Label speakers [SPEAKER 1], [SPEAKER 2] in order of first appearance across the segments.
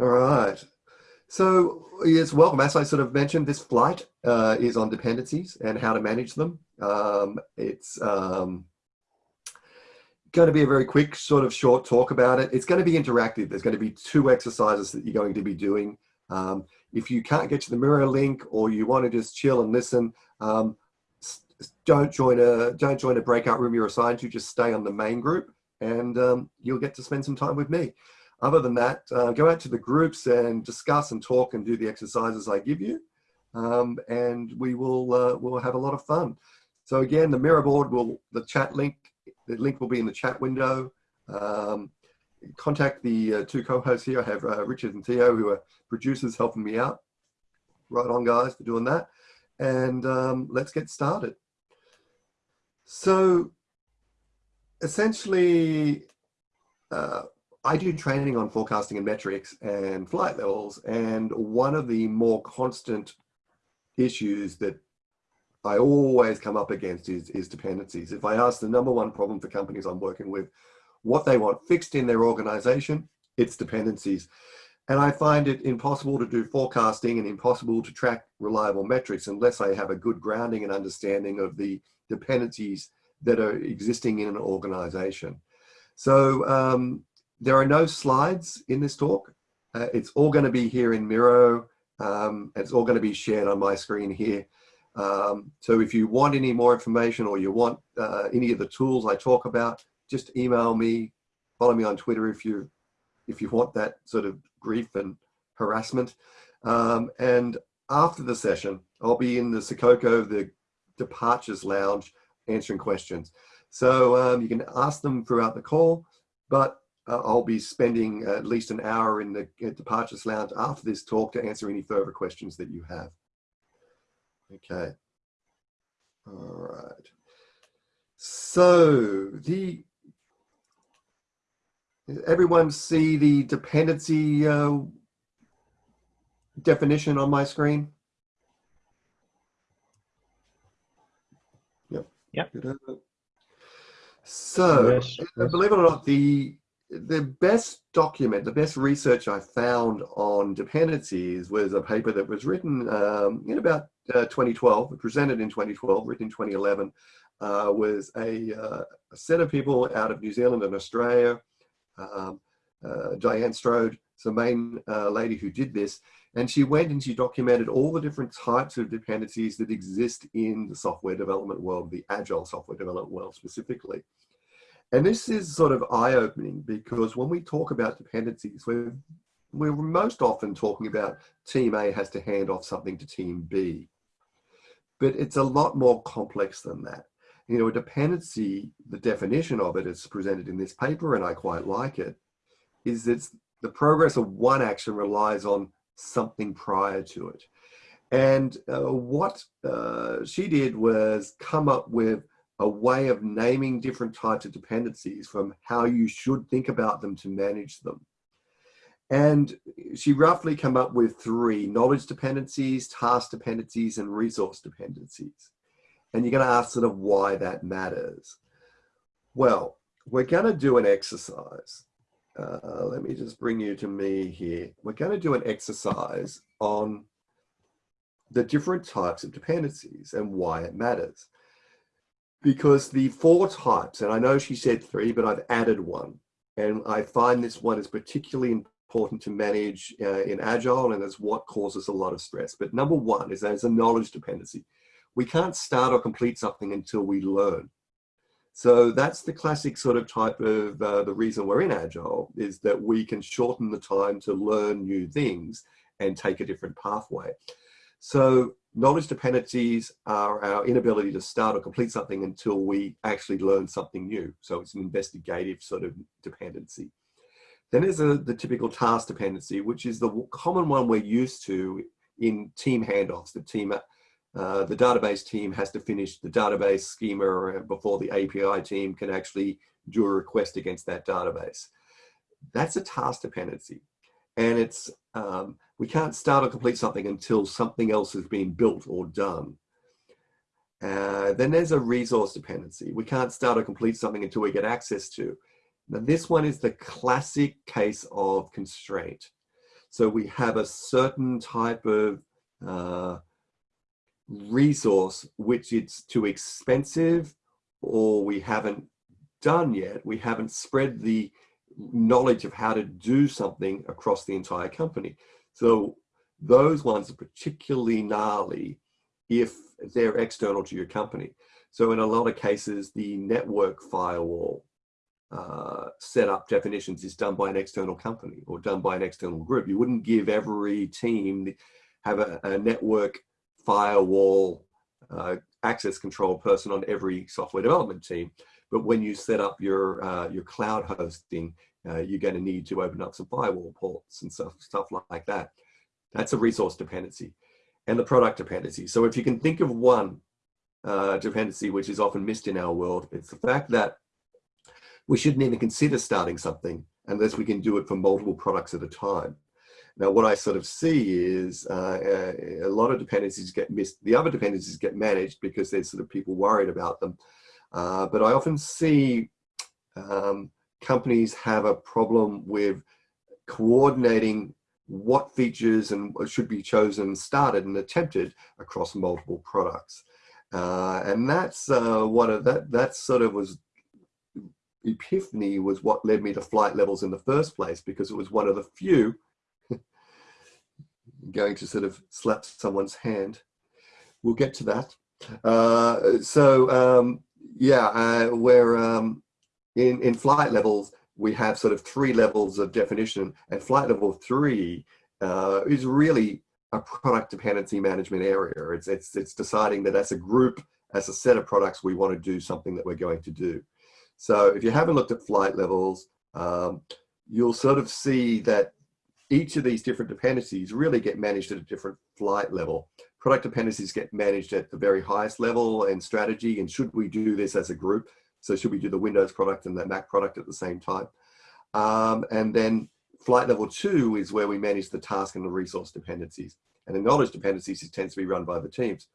[SPEAKER 1] All right. So yes, welcome. As I sort of mentioned, this flight uh, is on dependencies and how to manage them. Um, it's um, going to be a very quick sort of short talk about it. It's going to be interactive. There's going to be two exercises that you're going to be doing. Um, if you can't get to the Miro link or you want to just chill and listen, um, don't join a don't join a breakout room you're assigned to. Just stay on the main group, and um, you'll get to spend some time with me. Other than that, uh, go out to the groups and discuss and talk and do the exercises I give you. Um, and we will uh, we'll have a lot of fun. So again, the Miro board will, the chat link, the link will be in the chat window. Um, contact the uh, two co-hosts here. I have uh, Richard and Theo who are producers helping me out. Right on guys for doing that. And um, let's get started. So essentially, uh, I do training on forecasting and metrics and flight levels. And one of the more constant issues that I always come up against is, is dependencies. If I ask the number one problem for companies I'm working with, what they want fixed in their organization, it's dependencies. And I find it impossible to do forecasting and impossible to track reliable metrics unless I have a good grounding and understanding of the dependencies that are existing in an organization. So um, there are no slides in this talk. Uh, it's all going to be here in Miro. Um, it's all going to be shared on my screen here. Um, so if you want any more information or you want uh, any of the tools I talk about, just email me, follow me on Twitter if you if you want that sort of grief and harassment. Um, and after the session, I'll be in the Sococo, the departures lounge, answering questions. So um, you can ask them throughout the call, but uh, I'll be spending at least an hour in the departures lounge after this talk to answer any further questions that you have. Okay. All right. So the everyone see the dependency uh, definition on my screen? Yep.
[SPEAKER 2] Yep.
[SPEAKER 1] So, yes, yes. believe it or not, the the best document, the best research I found on dependencies was a paper that was written um, in about uh, 2012, presented in 2012, written in 2011, uh, was a, uh, a, set of people out of New Zealand and Australia, um, uh, Diane Strode, the main uh, lady who did this, and she went and she documented all the different types of dependencies that exist in the software development world, the agile software development world specifically. And this is sort of eye-opening because when we talk about dependencies, we're, we're most often talking about team A has to hand off something to team B. But it's a lot more complex than that. You know, a dependency, the definition of it is presented in this paper, and I quite like it, is that the progress of one action relies on something prior to it. And uh, what uh, she did was come up with a way of naming different types of dependencies from how you should think about them to manage them. And she roughly come up with three, knowledge dependencies, task dependencies, and resource dependencies. And you're gonna ask sort of why that matters. Well, we're gonna do an exercise. Uh, let me just bring you to me here. We're gonna do an exercise on the different types of dependencies and why it matters because the four types, and I know she said three, but I've added one. And I find this one is particularly important to manage uh, in Agile and is what causes a lot of stress. But number one is there's a knowledge dependency. We can't start or complete something until we learn. So that's the classic sort of type of uh, the reason we're in Agile is that we can shorten the time to learn new things and take a different pathway. So knowledge dependencies are our inability to start or complete something until we actually learn something new. So it's an investigative sort of dependency. Then there's a, the typical task dependency, which is the common one we're used to in team handoffs. The team, uh, the database team has to finish the database schema before the API team can actually do a request against that database. That's a task dependency. And it's um, we can't start or complete something until something else has been built or done. Uh, then there's a resource dependency. We can't start or complete something until we get access to. Now this one is the classic case of constraint. So we have a certain type of uh, resource which it's too expensive or we haven't done yet. We haven't spread the knowledge of how to do something across the entire company. So those ones are particularly gnarly if they're external to your company. So in a lot of cases, the network firewall uh, setup definitions is done by an external company or done by an external group. You wouldn't give every team have a, a network firewall uh, access control person on every software development team. But when you set up your uh, your cloud hosting, uh, you're going to need to open up some firewall ports and stuff stuff like that. That's a resource dependency, and the product dependency. So if you can think of one uh, dependency which is often missed in our world, it's the fact that we shouldn't even consider starting something unless we can do it for multiple products at a time. Now, what I sort of see is uh, a lot of dependencies get missed. The other dependencies get managed because there's sort of people worried about them. Uh, but I often see um, companies have a problem with coordinating what features and should be chosen, started and attempted across multiple products. Uh, and that's uh, one of that, that sort of was epiphany was what led me to flight levels in the first place because it was one of the few going to sort of slap someone's hand. We'll get to that. Uh, so um, yeah, uh, where um, in, in flight levels, we have sort of three levels of definition and flight level three uh, is really a product dependency management area. It's, it's, it's deciding that as a group, as a set of products, we want to do something that we're going to do. So if you haven't looked at flight levels, um, you'll sort of see that each of these different dependencies really get managed at a different flight level. Product dependencies get managed at the very highest level and strategy, and should we do this as a group? So should we do the Windows product and the Mac product at the same time? Um, and then flight level two is where we manage the task and the resource dependencies. And the knowledge dependencies tends to be run by the teams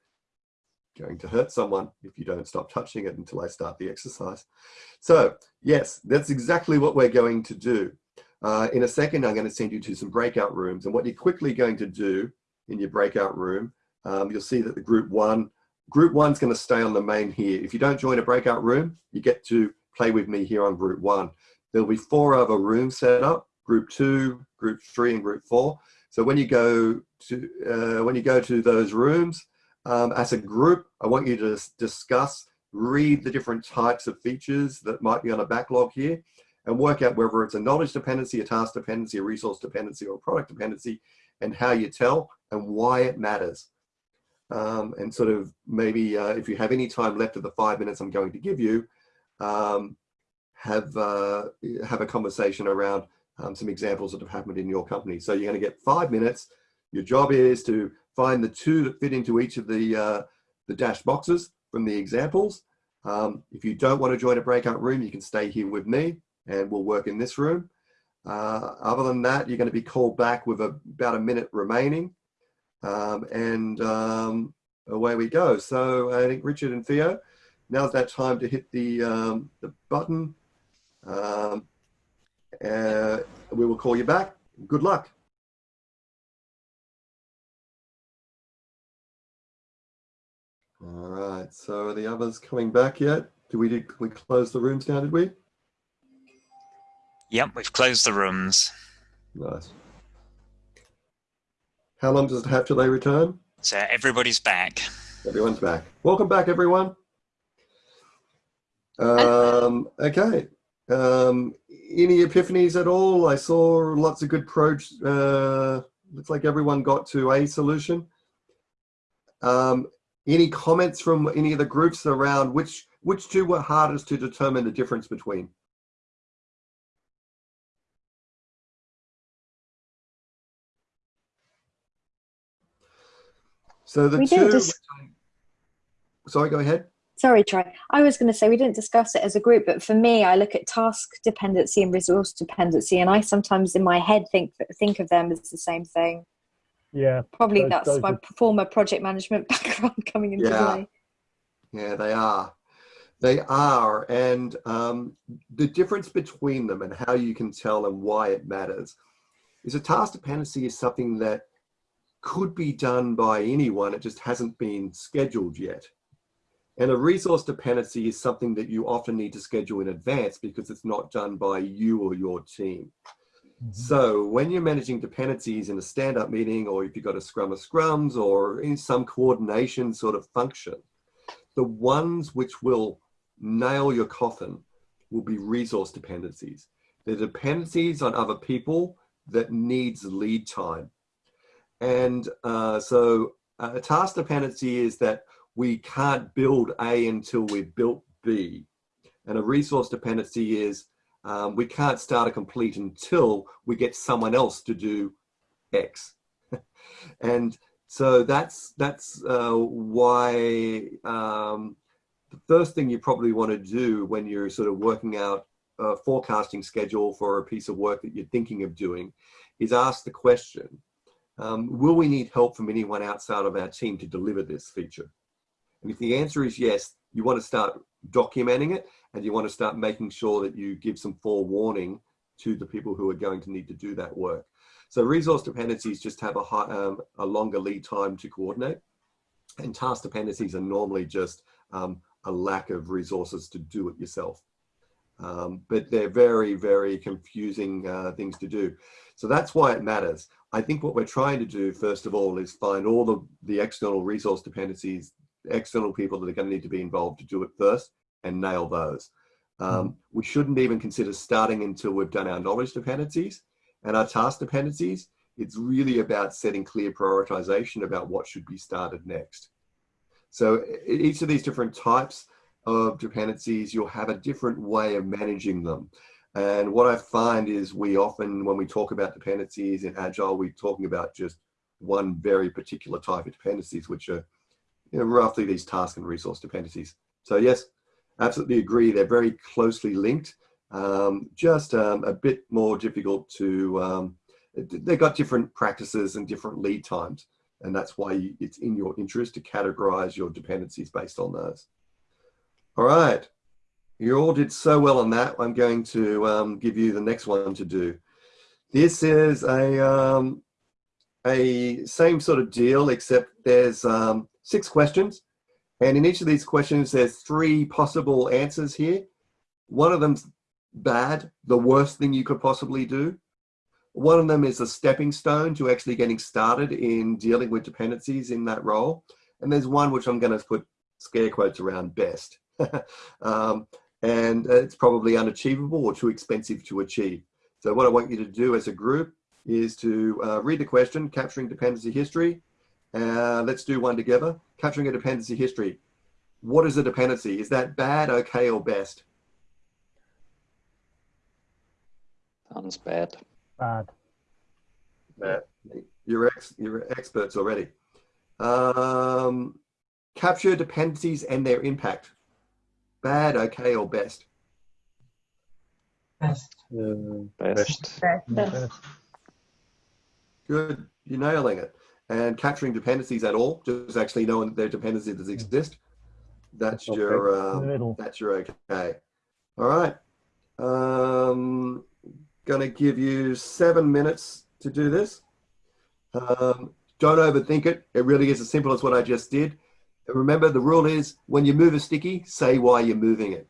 [SPEAKER 1] going to hurt someone if you don't stop touching it until I start the exercise. So yes, that's exactly what we're going to do. Uh, in a second, I'm going to send you to some breakout rooms. And what you're quickly going to do in your breakout room, um, you'll see that the group one, group one's going to stay on the main here. If you don't join a breakout room, you get to play with me here on group one. There'll be four other rooms set up, group two, group three, and group four. So when you go to, uh, when you go to those rooms, um, as a group, I want you to discuss, read the different types of features that might be on a backlog here and work out whether it's a knowledge dependency, a task dependency, a resource dependency, or a product dependency, and how you tell and why it matters. Um, and sort of maybe uh, if you have any time left of the five minutes I'm going to give you, um, have, uh, have a conversation around um, some examples that have happened in your company. So you're going to get five minutes. Your job is to find the two that fit into each of the, uh, the dashed boxes from the examples. Um, if you don't want to join a breakout room, you can stay here with me and we'll work in this room. Uh, other than that, you're going to be called back with a, about a minute remaining. Um, and um, away we go. So I think Richard and Theo, now's that time to hit the, um, the button. Um, uh, we will call you back. Good luck. All right, so are the others coming back yet? Did we, did we close the rooms now, did we?
[SPEAKER 2] Yep, we've closed the rooms.
[SPEAKER 1] Nice. How long does it have till they return?
[SPEAKER 2] So everybody's back.
[SPEAKER 1] Everyone's back. Welcome back, everyone. Um, okay. Um, any epiphanies at all? I saw lots of good approach. Uh, looks like everyone got to a solution. Um, any comments from any of the groups around which which two were hardest to determine the difference between? So the we two. Sorry, go ahead.
[SPEAKER 3] Sorry, Troy. I was going to say we didn't discuss it as a group, but for me, I look at task dependency and resource dependency, and I sometimes in my head think think of them as the same thing.
[SPEAKER 4] Yeah.
[SPEAKER 3] Probably those, that's those my are... former project management background coming into
[SPEAKER 1] yeah.
[SPEAKER 3] play.
[SPEAKER 1] Yeah, they are. They are. And um, the difference between them and how you can tell and why it matters is a task dependency is something that could be done by anyone. It just hasn't been scheduled yet. And a resource dependency is something that you often need to schedule in advance because it's not done by you or your team. Mm -hmm. So when you're managing dependencies in a stand-up meeting, or if you've got a scrum of scrums, or in some coordination sort of function, the ones which will nail your coffin will be resource dependencies. The dependencies on other people that needs lead time. And uh, so a task dependency is that we can't build A until we've built B. And a resource dependency is um, we can't start a complete until we get someone else to do X. and so that's that's uh, why um, the first thing you probably want to do when you're sort of working out a forecasting schedule for a piece of work that you're thinking of doing is ask the question, um, will we need help from anyone outside of our team to deliver this feature? And if the answer is yes, you want to start documenting it and you want to start making sure that you give some forewarning to the people who are going to need to do that work. So resource dependencies just have a, high, um, a longer lead time to coordinate and task dependencies are normally just um, a lack of resources to do it yourself. Um, but they're very, very confusing uh, things to do. So that's why it matters. I think what we're trying to do, first of all, is find all the, the external resource dependencies, external people that are going to need to be involved to do it first and nail those. Um, mm. we shouldn't even consider starting until we've done our knowledge dependencies and our task dependencies. It's really about setting clear prioritization about what should be started next. So each of these different types of dependencies, you'll have a different way of managing them. And what I find is we often, when we talk about dependencies in Agile, we're talking about just one very particular type of dependencies, which are you know, roughly these task and resource dependencies. So yes, absolutely agree. They're very closely linked, um, just um, a bit more difficult to, um, they've got different practices and different lead times. And that's why it's in your interest to categorize your dependencies based on those. All right. You all did so well on that. I'm going to um, give you the next one to do. This is a, um, a same sort of deal, except there's um, six questions. And in each of these questions, there's three possible answers here. One of them's bad, the worst thing you could possibly do. One of them is a stepping stone to actually getting started in dealing with dependencies in that role. And there's one which I'm going to put scare quotes around best. um, and it's probably unachievable or too expensive to achieve. So what I want you to do as a group is to uh, read the question, capturing dependency history. Uh, let's do one together. Capturing a dependency history. What is a dependency? Is that bad, okay, or best?
[SPEAKER 4] Sounds bad.
[SPEAKER 5] Bad.
[SPEAKER 1] Bad. You're, ex you're experts already. Um, capture dependencies and their impact. Bad, okay, or best?
[SPEAKER 6] Best.
[SPEAKER 4] Uh, best.
[SPEAKER 6] Best.
[SPEAKER 1] Good. You're nailing it. And capturing dependencies at all, just actually knowing that their are dependencies exist. That's okay. your um, that's your okay. All right. Um, gonna give you seven minutes to do this. Um, don't overthink it. It really is as simple as what I just did. Remember, the rule is when you move a sticky, say why you're moving it.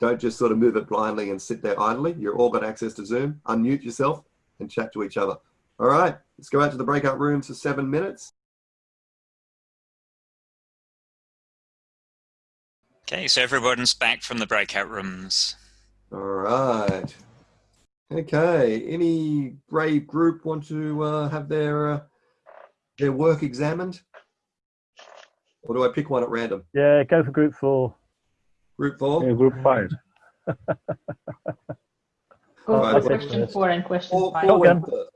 [SPEAKER 1] Don't just sort of move it blindly and sit there idly. You're all got access to Zoom. Unmute yourself and chat to each other. All right, let's go out to the breakout rooms for seven minutes.
[SPEAKER 2] Okay, so everyone's back from the breakout rooms.
[SPEAKER 1] All right. Okay, any brave group want to uh, have their uh, their work examined? Or do I pick one at random?
[SPEAKER 5] Yeah, go for group four.
[SPEAKER 1] Group four?
[SPEAKER 7] Yeah, group five.
[SPEAKER 6] Go right, for question four and question four, five.
[SPEAKER 1] Four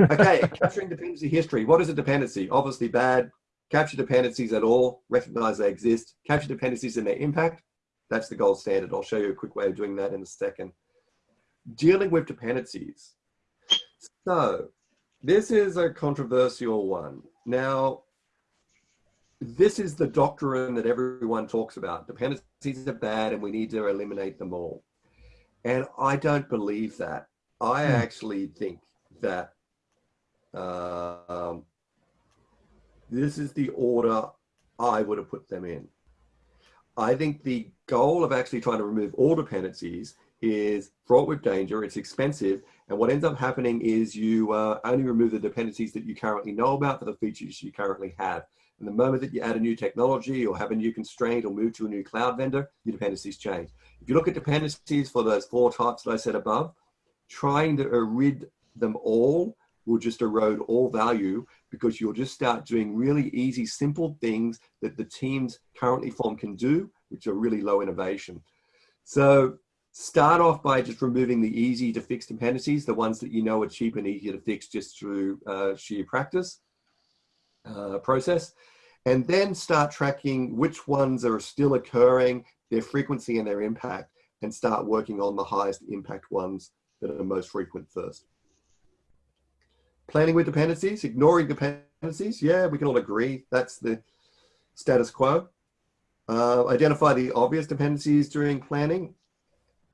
[SPEAKER 1] okay, capturing dependency history. What is a dependency? Obviously bad. Capture dependencies at all, recognize they exist. Capture dependencies and their impact. That's the gold standard. I'll show you a quick way of doing that in a second. Dealing with dependencies. So this is a controversial one. Now, this is the doctrine that everyone talks about. Dependencies are bad and we need to eliminate them all. And I don't believe that. I hmm. actually think that um, this is the order I would have put them in. I think the goal of actually trying to remove all dependencies is fraught with danger, it's expensive, and what ends up happening is you uh, only remove the dependencies that you currently know about for the features you currently have. And the moment that you add a new technology or have a new constraint or move to a new cloud vendor, your dependencies change. If you look at dependencies for those four types that I said above, trying to rid them all will just erode all value because you'll just start doing really easy, simple things that the teams currently formed can do, which are really low innovation. So start off by just removing the easy to fix dependencies, the ones that you know are cheap and easier to fix just through uh, sheer practice uh, process. And then start tracking which ones are still occurring, their frequency and their impact, and start working on the highest impact ones that are most frequent first. Planning with dependencies, ignoring dependencies. Yeah, we can all agree that's the status quo. Uh, identify the obvious dependencies during planning.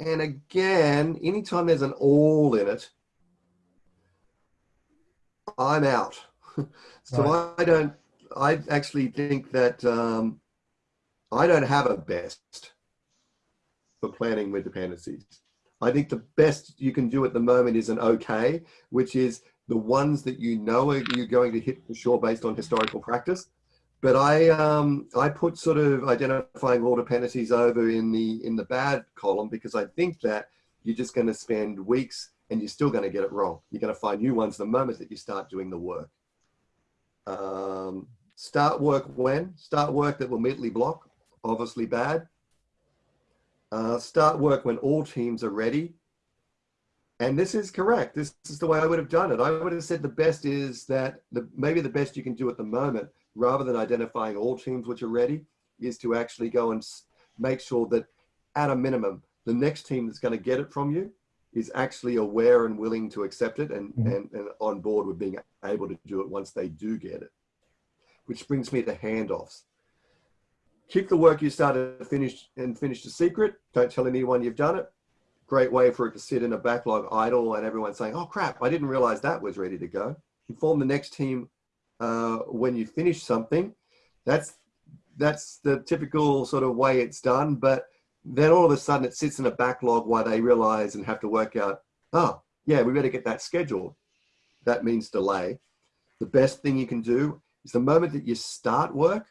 [SPEAKER 1] And again, anytime there's an all in it, I'm out. so right. I don't, I actually think that um, I don't have a best for planning with dependencies. I think the best you can do at the moment is an okay, which is the ones that you know are you're going to hit for sure based on historical practice. But I um, I put sort of identifying all dependencies over in the in the bad column because I think that you're just going to spend weeks and you're still going to get it wrong. You're going to find new ones the moment that you start doing the work. Um, start work when? Start work that will immediately block, obviously bad. Uh, start work when all teams are ready. And this is correct. This is the way I would have done it. I would have said the best is that the, maybe the best you can do at the moment, rather than identifying all teams which are ready, is to actually go and make sure that at a minimum, the next team that's going to get it from you is actually aware and willing to accept it and, mm -hmm. and, and on board with being able to do it once they do get it. Which brings me to handoffs. Keep the work you started finish and finish the secret. Don't tell anyone you've done it. Great way for it to sit in a backlog idle and everyone saying, oh crap, I didn't realize that was ready to go. Inform the next team uh, when you finish something. That's, that's the typical sort of way it's done. But then all of a sudden it sits in a backlog while they realize and have to work out, oh, yeah, we better get that scheduled. That means delay. The best thing you can do is the moment that you start work,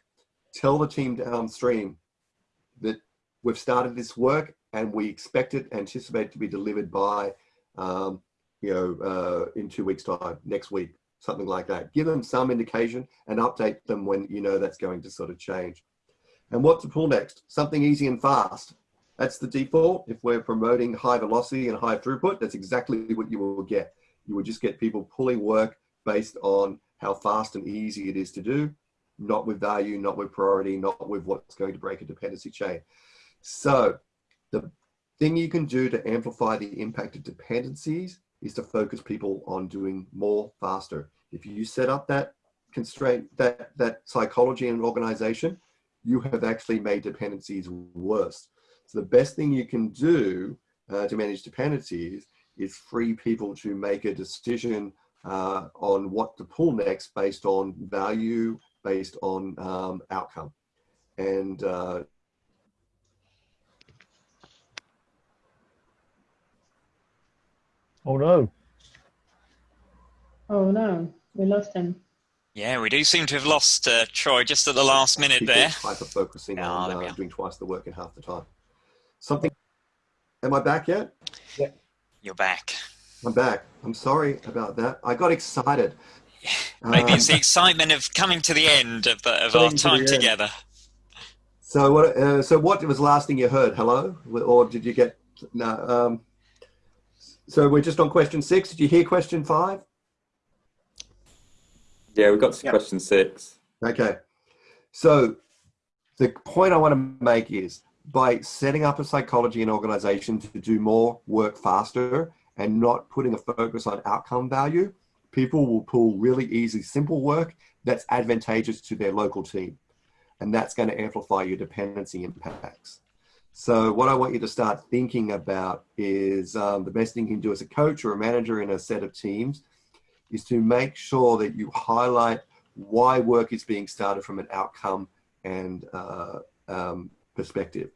[SPEAKER 1] tell the team downstream that we've started this work and we expect it, anticipate to be delivered by, um, you know, uh, in two weeks time, next week, something like that. Give them some indication and update them when you know that's going to sort of change. And what to pull next? Something easy and fast. That's the default. If we're promoting high velocity and high throughput, that's exactly what you will get. You will just get people pulling work based on how fast and easy it is to do not with value, not with priority, not with what's going to break a dependency chain. So the thing you can do to amplify the impact of dependencies is to focus people on doing more faster. If you set up that constraint, that, that psychology and organization, you have actually made dependencies worse. So the best thing you can do uh, to manage dependencies is free people to make a decision uh, on what to pull next based on value based on um, outcome. And uh,
[SPEAKER 5] oh no.
[SPEAKER 6] Oh no, we lost him.
[SPEAKER 2] Yeah, we do seem to have lost uh, Troy just at the last minute
[SPEAKER 1] People
[SPEAKER 2] there.
[SPEAKER 1] Hyper focusing oh, on uh, doing twice the work in half the time. Something. Am I back yet?
[SPEAKER 2] Yeah. You're back.
[SPEAKER 1] I'm back. I'm sorry about that. I got excited.
[SPEAKER 2] Maybe it's the um, excitement of coming to the end of, the, of our time to together.
[SPEAKER 1] So what? Uh, so what was the last thing you heard? Hello, or did you get? No. Um, so we're just on question six. Did you hear question five?
[SPEAKER 4] Yeah, we got to yep. question six.
[SPEAKER 1] Okay. So the point I want to make is by setting up a psychology and organization to do more work faster and not putting a focus on outcome value, people will pull really easy, simple work that's advantageous to their local team. And that's going to amplify your dependency impacts. So what I want you to start thinking about is um, the best thing you can do as a coach or a manager in a set of teams is to make sure that you highlight why work is being started from an outcome and uh, um, perspective.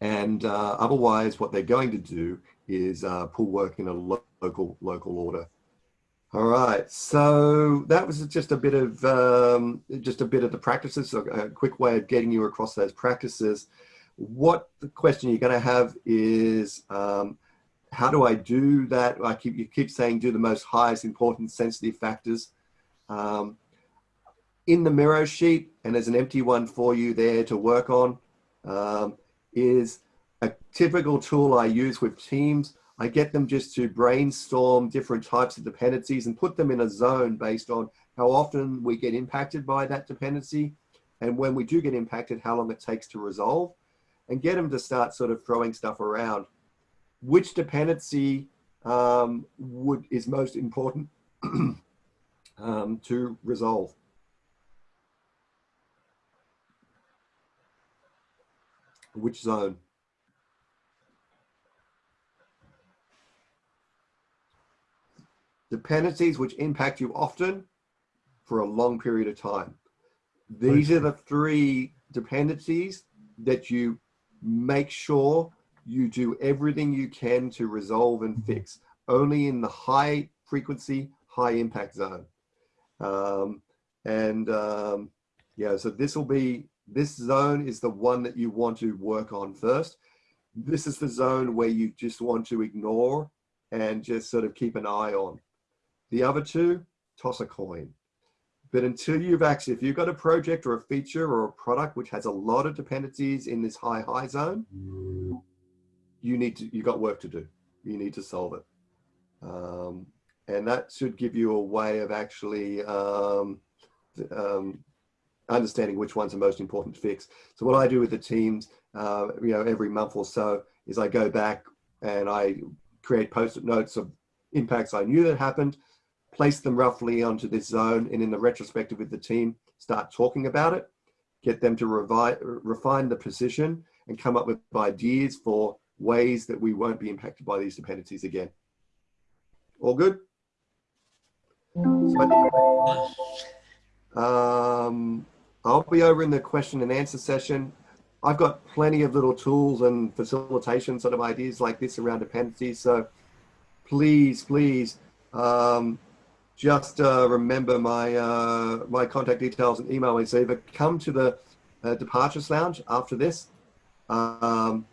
[SPEAKER 1] And uh, otherwise, what they're going to do is uh, pull work in a lo local local order. All right, so that was just a bit of um, just a bit of the practices, so a quick way of getting you across those practices. What the question you're going to have is, um, how do I do that? I keep you keep saying do the most highest important sensitive factors. Um, in the Miro sheet, and there's an empty one for you there to work on, um, is a typical tool I use with teams I get them just to brainstorm different types of dependencies and put them in a zone based on how often we get impacted by that dependency. And when we do get impacted, how long it takes to resolve and get them to start sort of throwing stuff around. Which dependency um, would is most important um, to resolve? Which zone? dependencies which impact you often for a long period of time. These are the three dependencies that you make sure you do everything you can to resolve and fix only in the high frequency, high impact zone. Um, and um, yeah, so this will be, this zone is the one that you want to work on first. This is the zone where you just want to ignore and just sort of keep an eye on. The other two, toss a coin. But until you've actually, if you've got a project or a feature or a product which has a lot of dependencies in this high, high zone, you need to, you've got work to do. You need to solve it. Um, and that should give you a way of actually um, um, understanding which one's the most important to fix. So what I do with the teams, uh, you know, every month or so is I go back and I create post-it notes of impacts I knew that happened place them roughly onto this zone and in the retrospective with the team, start talking about it, get them to refine the position and come up with ideas for ways that we won't be impacted by these dependencies again. All good? um, I'll be over in the question and answer session. I've got plenty of little tools and facilitation sort of ideas like this around dependencies. So please, please, um, just uh, remember my uh, my contact details and email me. So either come to the uh, Departures Lounge after this, um,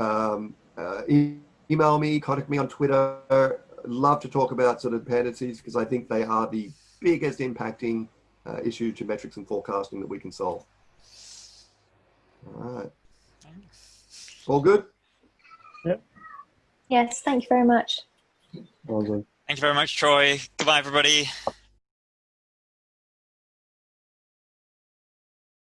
[SPEAKER 1] um, uh, e email me, contact me on Twitter. Love to talk about sort of dependencies because I think they are the biggest impacting uh, issue to metrics and forecasting that we can solve. All right. Thanks. All good?
[SPEAKER 5] Yep.
[SPEAKER 3] Yes, thank you very much.
[SPEAKER 5] All good.
[SPEAKER 2] Thank you very much, Troy. Goodbye, everybody.